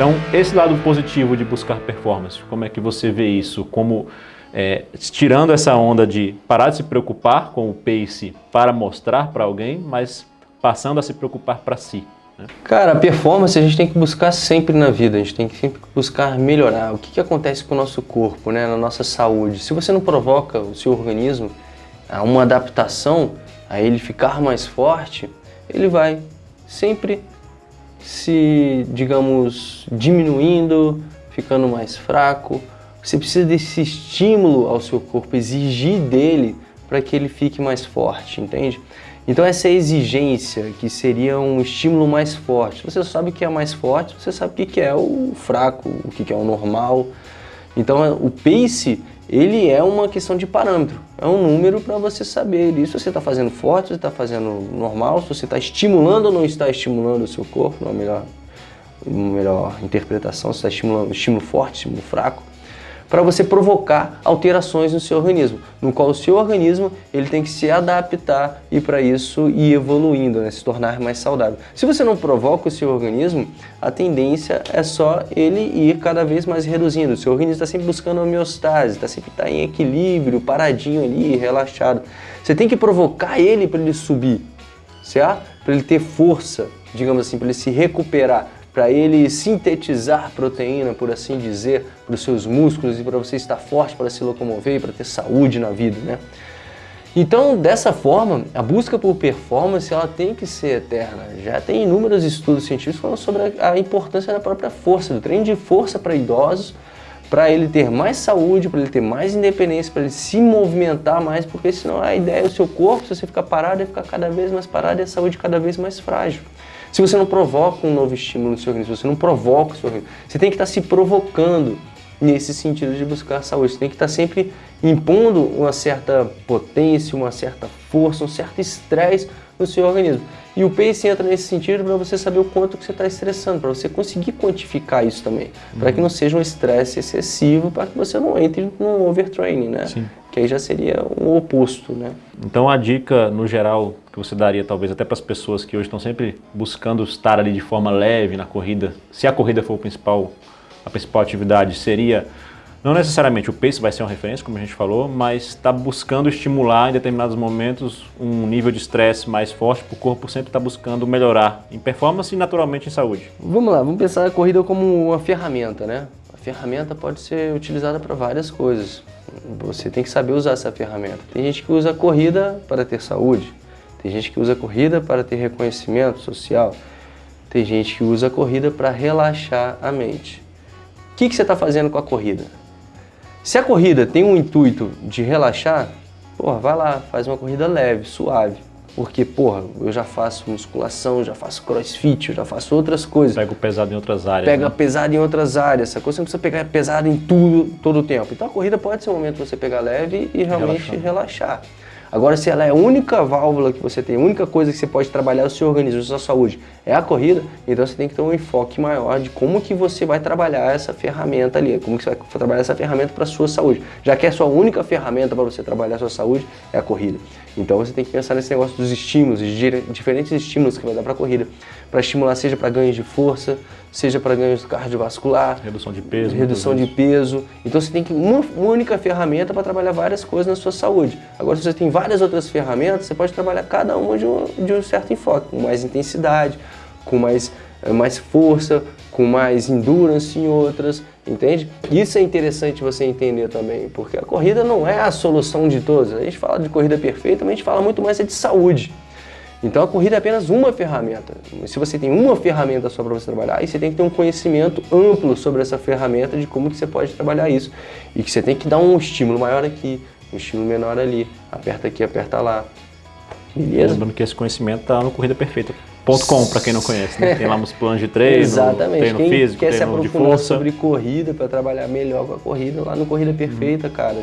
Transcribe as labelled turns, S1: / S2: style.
S1: Então, esse lado positivo de buscar performance, como é que você vê isso? Como é, tirando essa onda de parar de se preocupar com o pace para mostrar para alguém, mas passando a se preocupar para si. Né?
S2: Cara, a performance a gente tem que buscar sempre na vida, a gente tem que sempre buscar melhorar. O que, que acontece com o nosso corpo, né, na nossa saúde? Se você não provoca o seu organismo a uma adaptação, a ele ficar mais forte, ele vai sempre se, digamos, diminuindo, ficando mais fraco. Você precisa desse estímulo ao seu corpo, exigir dele para que ele fique mais forte, entende? Então essa exigência, que seria um estímulo mais forte, você sabe o que é mais forte, você sabe o que é o fraco, o que é o normal. Então o pace, ele é uma questão de parâmetro, é um número para você saber se você está fazendo forte, se está fazendo normal, se você está estimulando ou não está estimulando o seu corpo, uma melhor, uma melhor interpretação, se está estimulando estímulo forte, estímulo fraco para você provocar alterações no seu organismo, no qual o seu organismo ele tem que se adaptar e para isso ir evoluindo, né, se tornar mais saudável. Se você não provoca o seu organismo, a tendência é só ele ir cada vez mais reduzindo. O seu organismo está sempre buscando homeostase, está sempre tá em equilíbrio, paradinho ali, relaxado. Você tem que provocar ele para ele subir, certo? Para ele ter força, digamos assim, para ele se recuperar para ele sintetizar proteína, por assim dizer, para os seus músculos e para você estar forte para se locomover e para ter saúde na vida, né? Então, dessa forma, a busca por performance ela tem que ser eterna. Já tem inúmeros estudos científicos falando sobre a importância da própria força, do treino de força para idosos, para ele ter mais saúde, para ele ter mais independência, para ele se movimentar mais, porque senão a ideia é o seu corpo, se você ficar parado, é ficar cada vez mais parado e a saúde cada vez mais frágil. Se você não provoca um novo estímulo no seu organismo, se você não provoca o seu organismo, você tem que estar se provocando nesse sentido de buscar saúde. Você tem que estar sempre impondo uma certa potência, uma certa força, um certo estresse no seu organismo. E o pace entra nesse sentido para você saber o quanto que você está estressando, para você conseguir quantificar isso também, uhum. para que não seja um estresse excessivo, para que você não entre no overtraining, né? Sim. Que aí já seria o oposto, né?
S1: Então a dica, no geral, que você daria talvez até para as pessoas que hoje estão sempre buscando estar ali de forma leve na corrida, se a corrida for o principal, a principal atividade, seria não necessariamente o pace vai ser uma referência, como a gente falou, mas está buscando estimular em determinados momentos um nível de estresse mais forte, para o corpo sempre está buscando melhorar em performance e naturalmente em saúde.
S2: Vamos lá, vamos pensar a corrida como uma ferramenta, né? A ferramenta pode ser utilizada para várias coisas. Você tem que saber usar essa ferramenta. Tem gente que usa a corrida para ter saúde, tem gente que usa a corrida para ter reconhecimento social, tem gente que usa a corrida para relaxar a mente. O que, que você está fazendo com a corrida? Se a corrida tem um intuito de relaxar, porra, vai lá, faz uma corrida leve, suave. Porque, porra, eu já faço musculação, já faço crossfit, eu já faço outras coisas.
S1: Pega o pesado em outras áreas.
S2: Pega
S1: né?
S2: pesado em outras áreas. Essa coisa você não precisa pegar pesado em tudo, todo o tempo. Então a corrida pode ser um momento de você pegar leve e realmente relaxar. Agora, se ela é a única válvula que você tem, a única coisa que você pode trabalhar o seu organismo, a sua saúde, é a corrida, então você tem que ter um enfoque maior de como que você vai trabalhar essa ferramenta ali, como que você vai trabalhar essa ferramenta para a sua saúde. Já que é a sua única ferramenta para você trabalhar a sua saúde, é a corrida. Então você tem que pensar nesse negócio dos estímulos, de diferentes estímulos que vai dar para a corrida, para estimular seja para ganhos de força, seja para ganhos cardiovascular,
S1: redução de peso,
S2: redução de peso. Então você tem que uma, única ferramenta para trabalhar várias coisas na sua saúde. Agora se você tem várias outras ferramentas, você pode trabalhar cada uma de um, de um certo enfoque, com mais intensidade, com mais, eh, mais força, com mais endurance em outras, entende? Isso é interessante você entender também, porque a corrida não é a solução de todas. A gente fala de corrida perfeita, mas a gente fala muito mais de saúde. Então a corrida é apenas uma ferramenta. Se você tem uma ferramenta só para você trabalhar, aí você tem que ter um conhecimento amplo sobre essa ferramenta de como que você pode trabalhar isso. E que você tem que dar um estímulo maior aqui, um estímulo menor ali, aperta aqui, aperta lá.
S1: Beleza? Lembrando que esse conhecimento está no Corrida Perfeita. .com, para quem não conhece, né? Tem lá uns planos de treino,
S2: Exatamente.
S1: treino
S2: quem
S1: físico,
S2: quer
S1: treino
S2: se
S1: de força.
S2: sobre corrida, para trabalhar melhor com a corrida, lá no Corrida Perfeita, hum. cara.